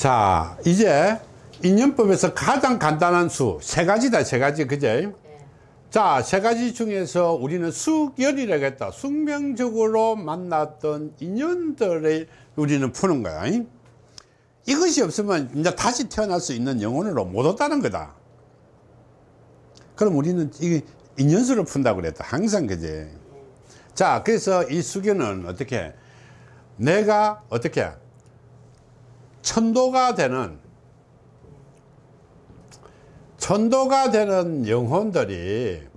자 이제 인연법에서 가장 간단한 수 세 가지다 세 가지 그제? 자세 가지 중에서 우리는 수결이라고 했다. 숙명적으로 만났던 인연들을 우리는 푸는 거야. 잉? 이것이 없으면 이제 다시 태어날 수 있는 영혼으로 못 왔다는 거다. 그럼 우리는 이 인연수를 푼다고 그랬다. 항상 그제. 자 그래서 이 수견은 어떻게? 내가 어떻게 천도가 되는 천도가 되는 영혼들이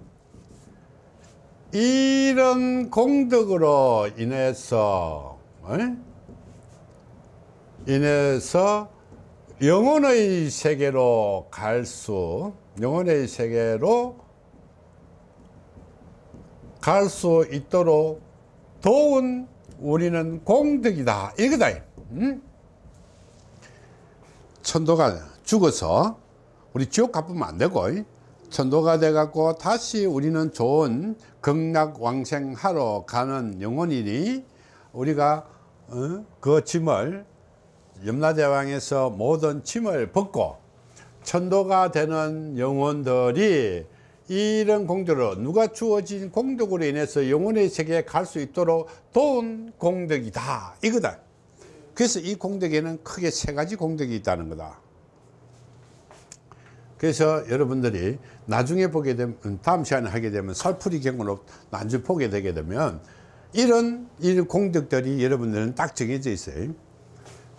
이런 공덕으로 인해서 어? 인해서 영혼의 세계로 갈 수 영혼의 세계로 갈 수 있도록 도운 우리는 공덕이다 이거다 음? 천도가 죽어서 우리 지옥 가보면 안 되고 천도가 돼 갖고 다시 우리는 좋은 극락왕생하러 가는 영혼이니 우리가 어? 그 짐을 염라대왕에서 모든 짐을 벗고 천도가 되는 영혼들이 이런 공덕으로 누가 주어진 공덕으로 인해서 영혼의 세계에 갈 수 있도록 도운 공덕이다 이거다 그래서 이 공덕에는 크게 세 가지 공덕이 있다는 거다. 그래서 여러분들이 나중에 보게 되면 다음 시간에 하게 되면 설풀이 경우로 나중에 보게 되게 되면 이런 이런 공덕들이 여러분들은 딱 정해져 있어요.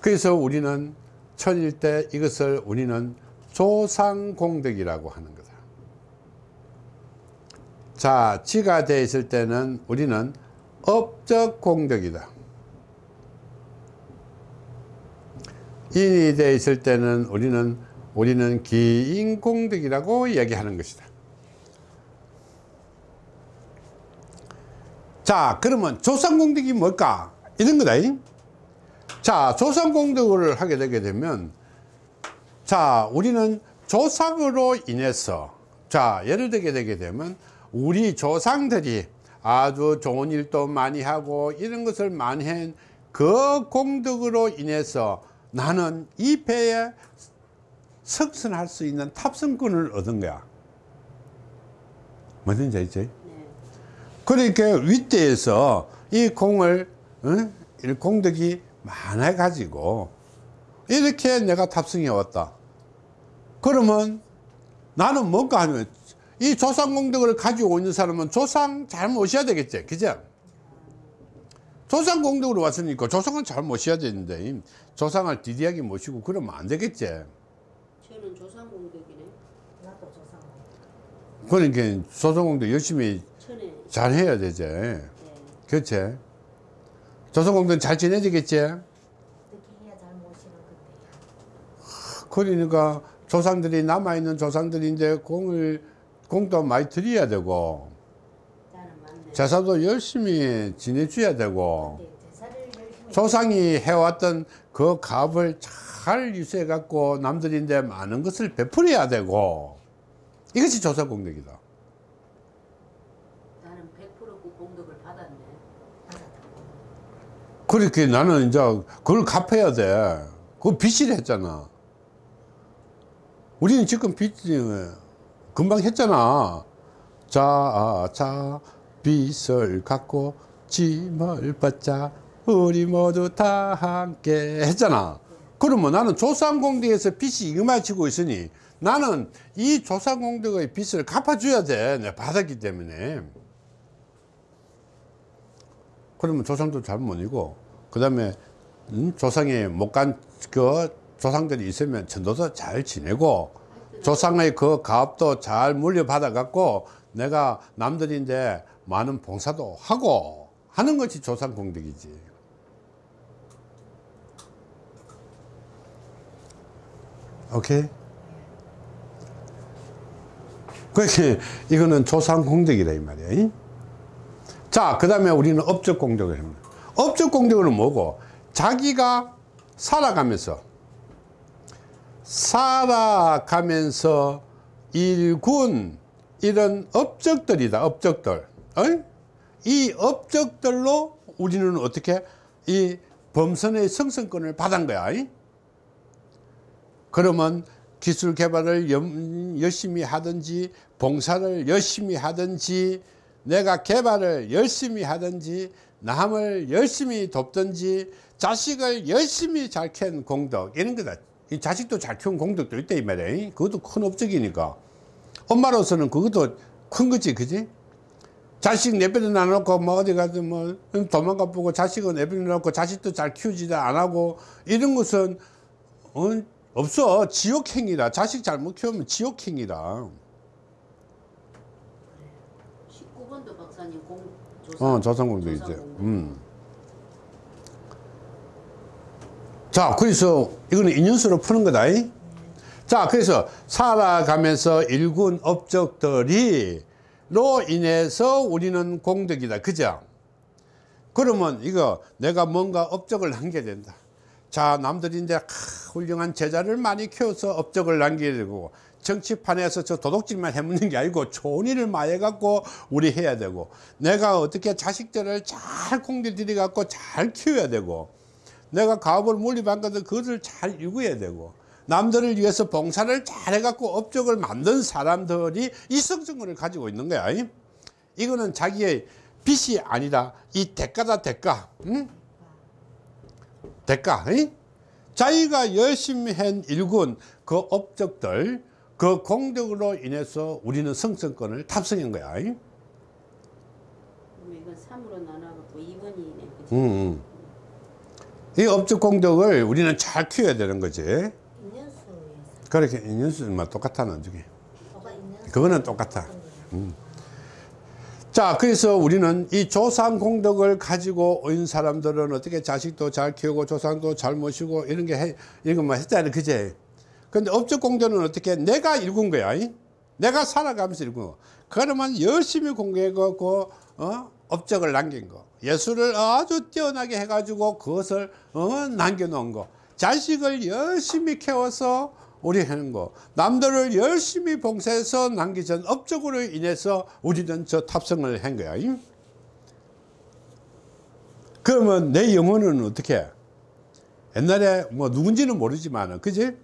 그래서 우리는 천일 때 이것을 우리는 조상공덕이라고 하는 거다. 자 지가 되어 있을 때는 우리는 업적공덕이다 인이 되어 있을 때는 우리는 우리는 기인공덕이라고 이야기하는 것이다. 자 그러면 조상공덕이 뭘까? 이런 거다 자 조상공덕을 하게 되게 되면 자 우리는 조상으로 인해서 자 예를 들게 되게 되면 우리 조상들이 아주 좋은 일도 많이 하고 이런 것을 많이 한 그 공덕으로 인해서 나는 이 배에 석선할 수 있는 탑승권을 얻은 거야 뭐든지 알지? 네. 그러니까 윗대에서 이 공을 어? 공덕이 많아 가지고 이렇게 내가 탑승해 왔다 그러면 나는 뭔가 하면 이 조상 공덕을 가지고 있는 사람은 조상 잘 모셔야 되겠지 그죠 조상 공덕으로 왔으니까 조상은 잘 모셔야 되는데 조상을 디디하게 모시고 그러면 안 되겠지 저는 조상 공덕이네. 나도 조상. 그러니까 조상 공덕 열심히 천에 잘 해야 되지 네. 그렇지 조상 공덕 잘 지내지겠지 어떻게 해야 잘 모시는 건데. 그러니까 조상들이 남아있는 조상들이 이제 공을 공도 많이 드려야 되고. 제사도 열심히 지내줘야 되고 조상이 해왔던 그 값을 잘 유지해 갖고 남들인데 많은 것을 베풀어야 되고 이것이 조사 공덕이다. 나는 100%그 공덕을 받았네. 그렇게 나는 이제 그걸 갚아야 돼. 그거 빚을 했잖아. 우리는 지금 빚 금방 했잖아. 자, 자 빚을 갚고 짐을 받자 우리 모두 다 함께 했잖아. 그러면 나는 조상공덕에서 빚이 이만치고 있으니 나는 이 조상공덕의 빚을 갚아줘야 돼. 내가 받았기 때문에. 그러면 조상도 잘못 이고 그 다음에 음, 조상이 못 간 그 조상들이 있으면 천도도 잘 지내고 조상의 그 가업도 잘 물려받아 갖고 내가 남들인데 많은 봉사도 하고 하는 것이 조상 공덕이지. 오케이? 그렇게 이거는 조상 공덕이라 이 말이야 자그 다음에 우리는 업적 공덕을 합니다. 업적 공덕은 뭐고? 자기가 살아가면서 살아가면서 일군 이런 업적들이다 업적들. 어 이? 이 업적들로 우리는 어떻게 이 범선의 성성권을 받은 거야 이? 그러면 기술 개발을 염- 열심히 하든지 봉사를 열심히 하든지 내가 개발을 열심히 하든지 남을 열심히 돕든지 자식을 열심히 잘 키운 공덕 이런 거다 이 자식도 잘 키운 공덕도 있다 이 말이야 그것도 큰 업적이니까 엄마로서는 그것도 큰 거지 그지 자식 내버려 놔놓고 뭐 어디 가서 뭐 도망가 보고 자식은 내버려 놔놓고 자식도 잘 키우지도 안 하고 이런 것은 어, 없어 지옥행이다 자식 잘못 키우면 지옥행이다 19번도 박사님 공 조상 어 조상공도 이제. 음. 자 그래서 이거는 인연수로 푸는 거다 이? 자 그래서 살아가면서 일군 업적들이 로 인해서 우리는 공덕이다. 그죠? 그러면 이거 내가 뭔가 업적을 남겨야 된다. 자 남들이 이제 크, 훌륭한 제자를 많이 키워서 업적을 남겨야 되고 정치판에서 저 도둑질만 해먹는 게 아니고 좋은 일을 많이 해갖고 우리 해야 되고 내가 어떻게 자식들을 잘 공들 들여갖고 잘 키워야 되고 내가 가업을 것들 그것을 잘 이루어야 되고 남들을 위해서 봉사를 잘 해갖고 업적을 만든 사람들이 이성증을 가지고 있는 거야 이? 이거는 자기의 빚이 아니라 이 대가다 대가 응? 대가 이? 자기가 열심히 한 일군 그 업적들 그 공덕으로 인해서 우리는 성성권을 탑승한 거야 이건 3으로 나눠갖고 2번이네 그죠? 응, 응. 이 업적 공덕을 우리는 잘 키워야 되는 거지 그렇게 인연수만 똑같아 나중에 뭐가 인연수 그거는 똑같아. 자 그래서 우리는 이 조상 공덕을 가지고 온 사람들은 어떻게 자식도 잘 키우고 조상도 잘 모시고 이런 게 해, 이런 것만 했잖아요 그제? 근데 업적 공덕은 어떻게 내가 읽은 거야 이? 내가 살아가면서 읽은 거. 그러면 열심히 공부해갖고 어? 업적을 남긴 거. 예술을 아주 뛰어나게 해가지고 그것을 어? 남겨놓은 거. 자식을 열심히 키워서 우리 하는 거. 남들을 열심히 봉사해서 남기전 업적으로 인해서 우리는 저 탑승을 한 거야. 이? 그러면 내 영혼은 어떻게? 옛날에 뭐 누군지는 모르지만 그지?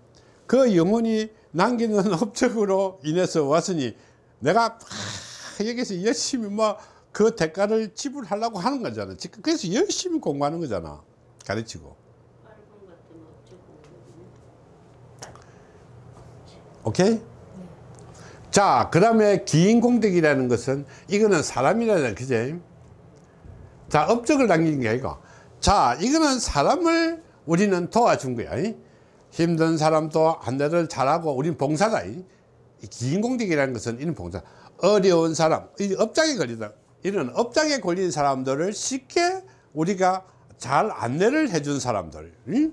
그 영혼이 남기는 업적으로 인해서 왔으니 내가 아, 여기서 열심히 뭐 그 대가를 지불하려고 하는 거잖아. 그래서 열심히 공부하는 거잖아. 가르치고 빨간 같은 업적 공덕이네 오케이? 자, 그 다음에 기인공덕이라는 것은 이거는 사람이라는 그제? 자, 업적을 남기는 게 아니고 자, 이거는 사람을 우리는 도와준 거야. 이? 힘든 사람도 안내를 잘하고 우리는 봉사다. 이? 이 기인공덕이라는 것은 이런 봉사. 어려운 사람, 이 업장에 걸리다. 이런 업장에 걸린 사람들을 쉽게 우리가 잘 안내를 해준 사람들. 이?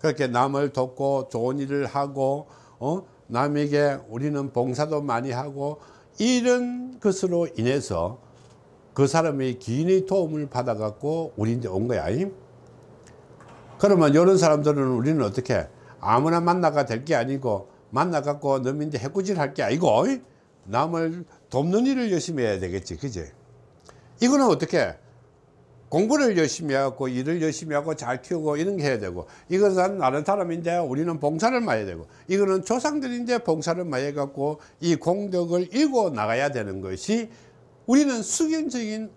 그렇게 남을 돕고 좋은 일을 하고 어? 남에게 우리는 봉사도 많이 하고 이런 것으로 인해서 그 사람의 기인의 도움을 받아 갖고 우리한테 온 거야 이? 그러면 이런 사람들은 우리는 어떻게 아무나 만나가 될 게 아니고 만나 갖고 너민데 해꾸질 할 게 아니고 이? 남을 돕는 일을 열심히 해야 되겠지 그지 이거는 어떻게 공부를 열심히 하고 일을 열심히 하고 잘 키우고 이런 게 해야 되고 이것은 다른 사람인데 우리는 봉사를 많이 되고 이거는 조상들인데 봉사를 많이 해갖고 이 공덕을 읽고 나가야 되는 것이 우리는 수경적인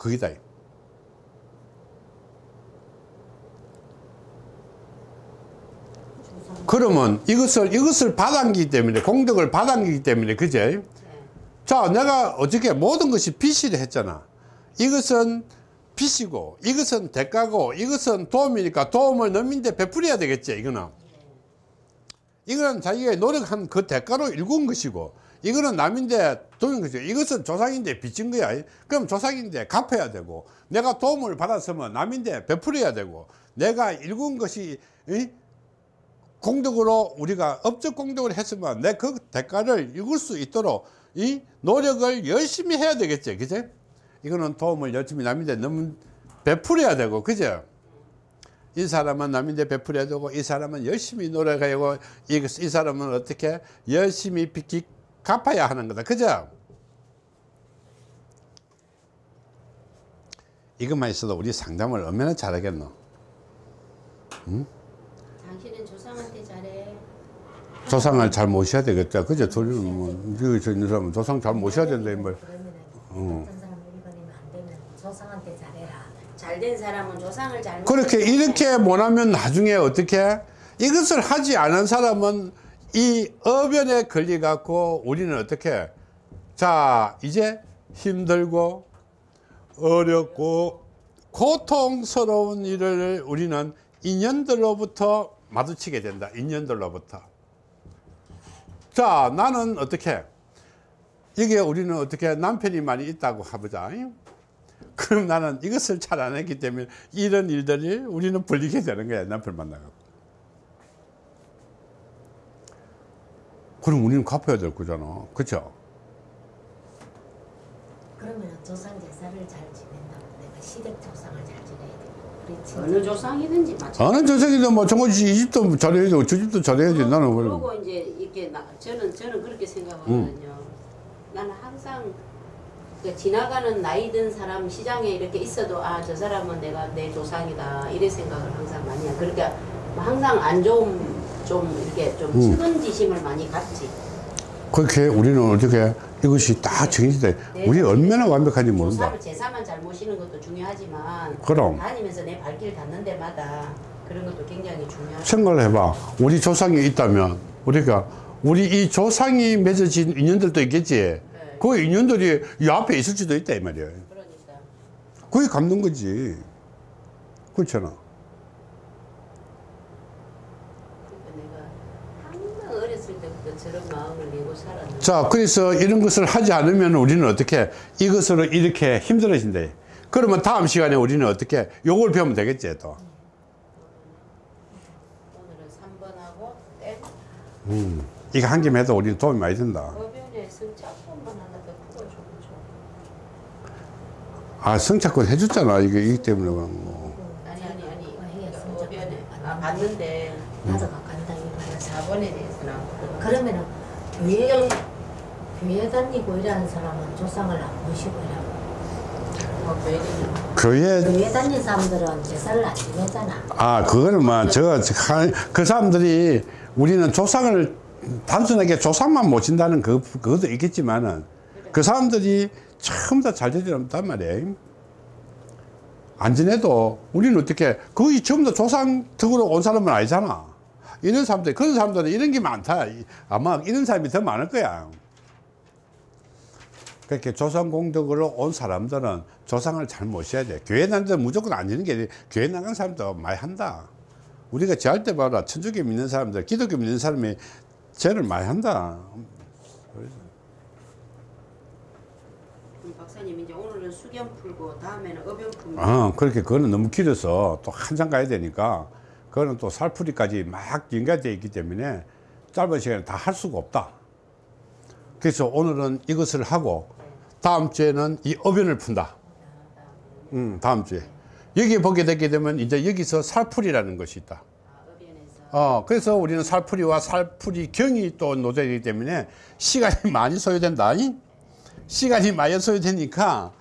조상 그러면 이것을 이것을 받았기 때문에 공덕을 받았기 때문에 그제? 자 내가 어저께 모든 것이 빚이라 했잖아. 이것은 빚이고 이것은 대가고 이것은 도움이니까 도움을 넘인데 베풀어야 되겠지 이거는 이거는 자기가 노력한 그 대가로 일군 것이고 이거는 남인데 도인 것이고 이것은 조상인데 빚진 거야 그럼 조상인데 갚아야 되고 내가 도움을 받았으면 남인데 베풀어야 되고 내가 일군 것이 이? 공덕으로 우리가 업적 공덕을 했으면 내 그 대가를 읽을 수 있도록 이 노력을 열심히 해야 되겠지 그제 이거는 도움을 열심히 남인데 너무 베풀어야 되고 그죠 이 사람은 남인데 베풀어야 되고 이 사람은 열심히 노력해야 되고 이, 이 사람은 어떻게 열심히 빚기 갚아야 하는 거다 그죠 이것만 있어도 우리 상담을 얼마나 잘하겠노 당신은 조상한테 잘해. 조상을 잘 모셔야 되겠다. 그죠? 돌리는 뭐, 여기 저 있는 사람은 조상 잘 모셔야 된다, 이 말. 어. 어떤 사람 일반이면 안 되면 조상한테 잘해라. 잘 된 사람은 조상을 잘. 그렇게 이렇게 못하면 나중에 어떻게 이것을 하지 않은 사람은 이 어변에 걸려 갖고 우리는 어떻게? 자 이제 힘들고 어렵고 고통스러운 일을 우리는 인연들로부터 마주치게 된다. 인연들로부터. 자 나는 어떻게? 이게 우리는 어떻게 남편이 많이 있다고 해보자 그럼 나는 이것을 잘 안 했기 때문에 이런 일들이 우리는 벌리게 되는 거야 남편 만나고 그럼 우리는 갚아야 될 거잖아 그쵸 그러면 조상 제사를 잘 지낸다고 내가 시댁 조상을 잘 지내야 친척. 어느 조상이든지 마찬가지. 어느 조상이도 뭐 정거지 이 집도 잘해야지 저 집도 잘해야지 나는 그래 그리고 이제 이렇게 나, 저는 저는 그렇게 생각하거든요. 나는 항상 그 지나가는 나이 든 사람 시장에 이렇게 있어도 아 저 사람은 내가 내 조상이다 이래 생각을 항상 많이 해. 그러니까 뭐 항상 안 좋은 좀 이렇게 좀 음. 측은지심을 많이 갖지. 그렇게 우리는 어떻게 이것이 다 정해지돼 우리 얼마나 완벽한지 모른다 조사를 제사만 잘 모시는 것도 중요하지만 그럼. 다니면서 내 발길 닿는 데마다 그런 것도 굉장히 중요하죠. 생각을 해봐 우리 조상이 있다면 우리가 우리 이 조상이 맺어진 인연들도 있겠지 그 인연들이 이 앞에 있을 수도 있다 이 말이야 그러니까 그게 갚는 거지. 그렇잖아. 그러니까 자, 그래서 이런 것을 하지 않으면 우리는 어떻게 이것으로 이렇게 힘들어진대. 그러면 다음 시간에 우리는 어떻게 요걸 배우면 되겠지, 또. 오늘은 3번하고 땡 음. 이거 한 김에 해도 우리는 도움이 많이 된다. 어변에 승차권만 하나 더 풀어주면 좋 아, 성착권 해줬잖아. 이게, 이기 때문에 그런 거. 아니 아니 아니 어, 해야 승차권. 어변에 아 봤는데 나도 간다 이거야. 4번에 대해서는 그러면은 교회 교회 다니고 이러는 사람은 조상을 안 모시고 이러고 뭐 왜냐면 교회, 교회 다니는 사람들은 제사를 안 지내잖아. 아, 그거는 뭐, 저, 한- 그 사람들이 우리는 조상을 단순하게 조상만 모신다는 그, 그것도 있겠지만은 그 사람들이 처음 다잘 되지 않단 말이에요. 안 지내도 우리는 어떻게 거의 전부 다 조상 덕으로 온 사람은 아니잖아. 이런 사람들, 그런 사람들은 이런 게 많다. 아마 이런 사람이 더 많을 거야. 그렇게 조상 공덕으로 온 사람들은 조상을 잘 모셔야 돼. 교회 데는 무조건 안 지는 게 교회 나간 사람도 많이 한다. 우리가 제할 때 봐라. 천주교 믿는 사람들, 기독교 믿는 사람이 죄를 많이 한다. 박사님 이제 오늘은 수견 풀고 다음에는 어변 풀고 어, 그렇게 그거는 너무 길어서 또 한참 가야 되니까 그거는 또 살풀이까지 막 연결되어 있기 때문에 짧은 시간에 다 할 수가 없다. 그래서 오늘은 이것을 하고 다음 주에는 이 어변을 푼다. 음, 다음 주에. 여기 보게 되게 되면 이제 여기서 살풀이라는 것이 있다. 아, 어, 그래서 우리는 살풀이와 살풀이 경이 또 노재이기 때문에 시간이 많이 소요된다. 이? 시간이 많이 소요되니까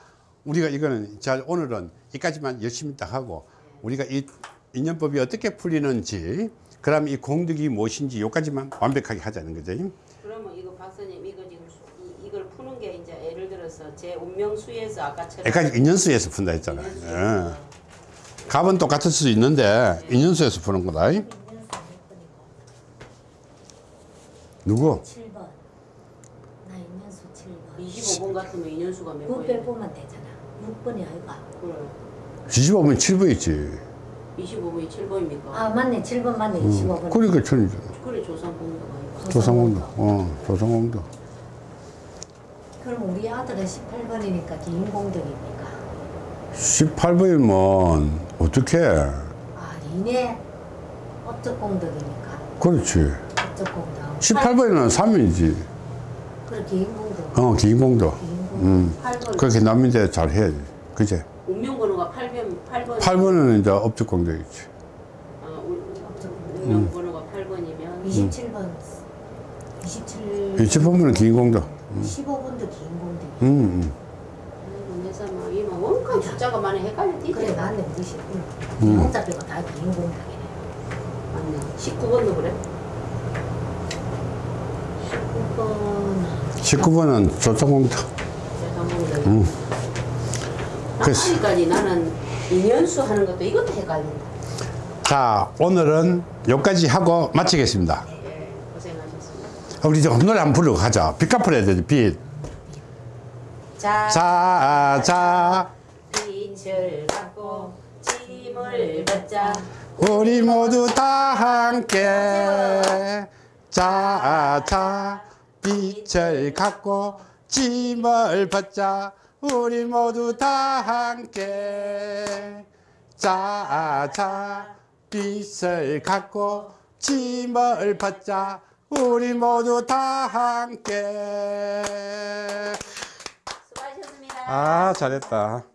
우리가 이거는 자 오늘은 여기까지만 열심히 딱 하고 우리가 이 인연법이 어떻게 풀리는지 그다음 이 공덕이 무엇인지 요까지만 완벽하게 하자는 거죠. 그러면 이거 박사님 이거 지금 수- 이, 이걸 푸는 게 이제 예를 들어서 제 운명수에서 아까처럼 여기까지 인연수에서 푼다 했잖아. 요 인연수에서 예. 값은 똑같을 수도 있는데 인연수에서 푸는 거다. 누구? 7번. 나 인연수 7번. 25번 같으면 인 연수가 몇 9 번이에요? 빼보면 되잖아. 6번이 아이가. 그래. 뒤집어보면 7번 있지. 25번이 7번입니까? 아 맞네 7번 맞네 25번. 그러니까 천이죠. 그래 조상 공도가 아니고 조상공도. 어, 조상공도. 그럼 우리 아들은 18번이니까 기인공덕입니까? 18번이면 어떻게? 아 니네 어쩌 공덕입니까? 그렇지. 어쩌 공덕. 18번이면 3이지. 그래 기인공덕. 어, 기인공도. 음. 8번 그렇게 남인데 잘 해야지. 그제? 운명번호가 8번 8번 8번은 이제 업적공덕이지. 아, 운- 운명번호가 8번이면 27번. 27. 27번은 기인공도. 15번도 기인공덕. 음, 음. 내사 막 이만 원칸 숫자가 많이 헷갈려 그래 뛰더라 맞네 20. 응. 혼자 빼고 다 기인공덕이네. 맞네. 19번도 그래? 19번 19번은 조정 공 터. 제가 음. 아직까지 나는 인연수 하는 것도 이것도 헷갈린다. 자, 오늘은 여기까지 하고 마치겠습니다. 예, 고생하셨습니다. 우리 좀 노래 한번 부르고 가자. 빛 갚으려 되지, 빛. 자, 자, 자, 빛을 갖고 짐을 받자. 우리 모두 다 함께. 자, 자, 빛을 갖고 짐을 벗자. 우리 모두 다 함께. 자, 자, 빛을 갖고 짐을 벗자. 우리 모두 다 함께. 수고하셨습니다. 아, 잘했다.